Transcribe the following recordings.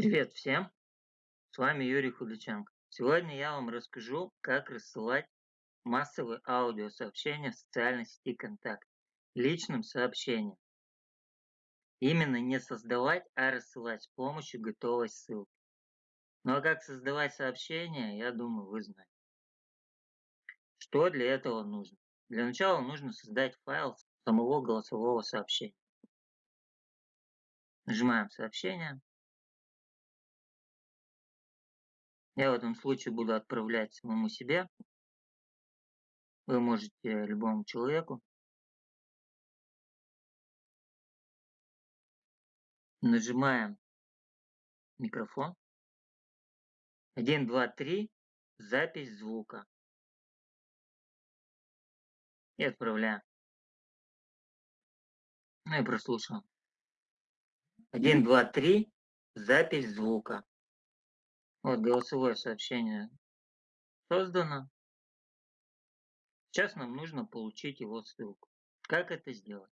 Привет всем! С вами Юрий Худаченко. Сегодня я вам расскажу, как рассылать массовые аудиосообщения в социальной сети ВКонтакте личным сообщением. Именно не создавать, а рассылать с помощью готовой ссылки. Ну а как создавать сообщения, я думаю, вы знаете. Что для этого нужно? Для начала нужно создать файл самого голосового сообщения. Нажимаем сообщение. Я в этом случае буду отправлять самому себе. Вы можете любому человеку. Нажимаем микрофон. 1, 2, 3. Запись звука. И отправляем. Ну и прослушаем. 1, 2, 3. Запись звука. Вот голосовое сообщение создано. Сейчас нам нужно получить его ссылку. Как это сделать?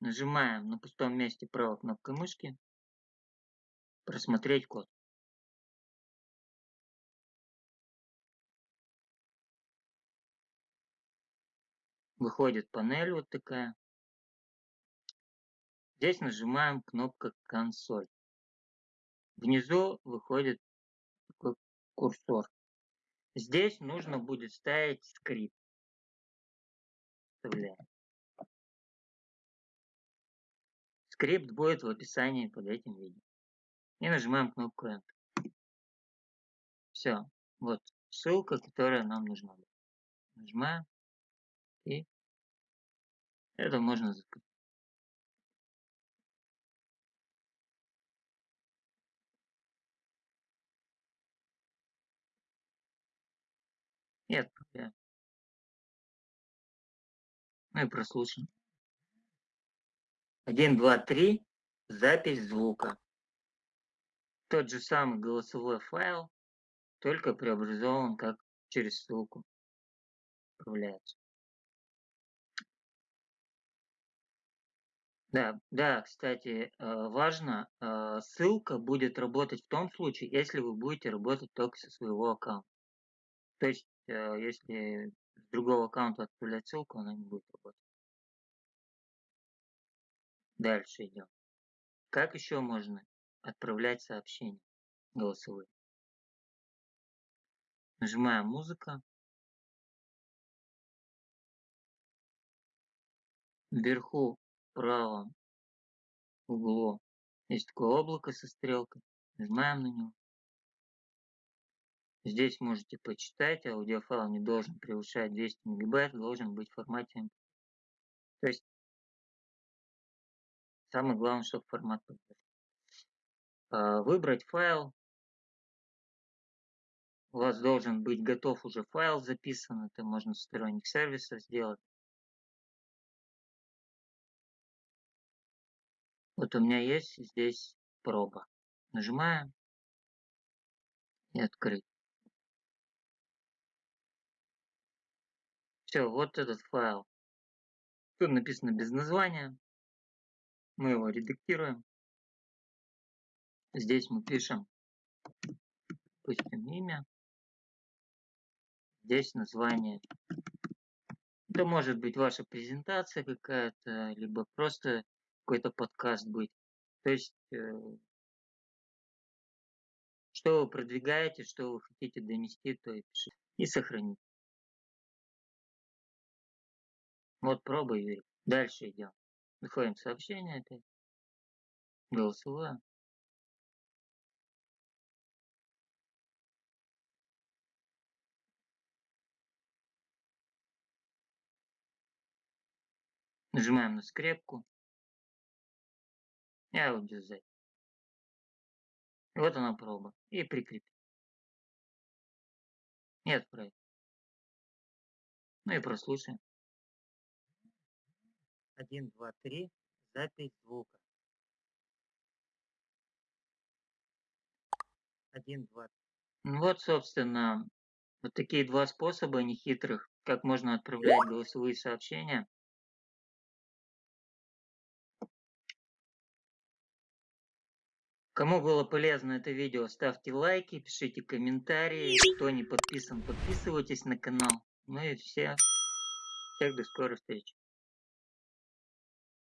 Нажимаем на пустом месте правой кнопкой мышки. Просмотреть код. Выходит панель вот такая. Здесь нажимаем кнопка консоль. Внизу выходит такой курсор. Здесь нужно будет ставить скрипт. Вставляем. Скрипт будет в описании под этим видео. И нажимаем кнопку Enter. Все. Вот ссылка, которая нам нужна. Нажимаем. И это можно закрыть. И отправляем. Ну и прослушаем. 1, 2, 3. Запись звука. Тот же самый голосовой файл, только преобразован как через ссылку отправляется. Да, да, кстати, э, важно, э, ссылка будет работать в том случае, если вы будете работать только со своего аккаунта. То есть если с другого аккаунта отправлять ссылку, она не будет работать. Дальше идем. Как еще можно отправлять сообщения голосовые? Нажимаем музыка. Вверху в правом углу есть такое облако со стрелкой. Нажимаем на него. Здесь можете почитать, аудиофайл не должен превышать 200 мегабайт, должен быть в формате MP3. То есть самое главное, чтобы формат поддерживал. А, выбрать файл. У вас должен быть готов уже файл записан, это можно с сторонних сервисов сделать. Вот у меня есть здесь проба. Нажимаем и открыть. Все, вот этот файл. Тут написано без названия. Мы его редактируем. Здесь мы пишем, допустим, имя. Здесь название. Это может быть ваша презентация какая-то, либо просто какой-то подкаст быть. То есть, э, что вы продвигаете, что вы хотите донести, то и пишите. И сохранить. Вот пробуй, Юрий. Дальше идем. Выходим сообщение опять. Голосовое. Нажимаем на скрепку. И аудиозапись. Вот она проба. И прикрепить. И отправить. Ну и прослушаем. 1, 2, 3. Запись звука. 1, 2. Ну вот, собственно, вот такие два способа нехитрых, как можно отправлять голосовые сообщения. Кому было полезно это видео, ставьте лайки, пишите комментарии. Кто не подписан, подписывайтесь на канал. Ну и все. Всех до скорой встречи.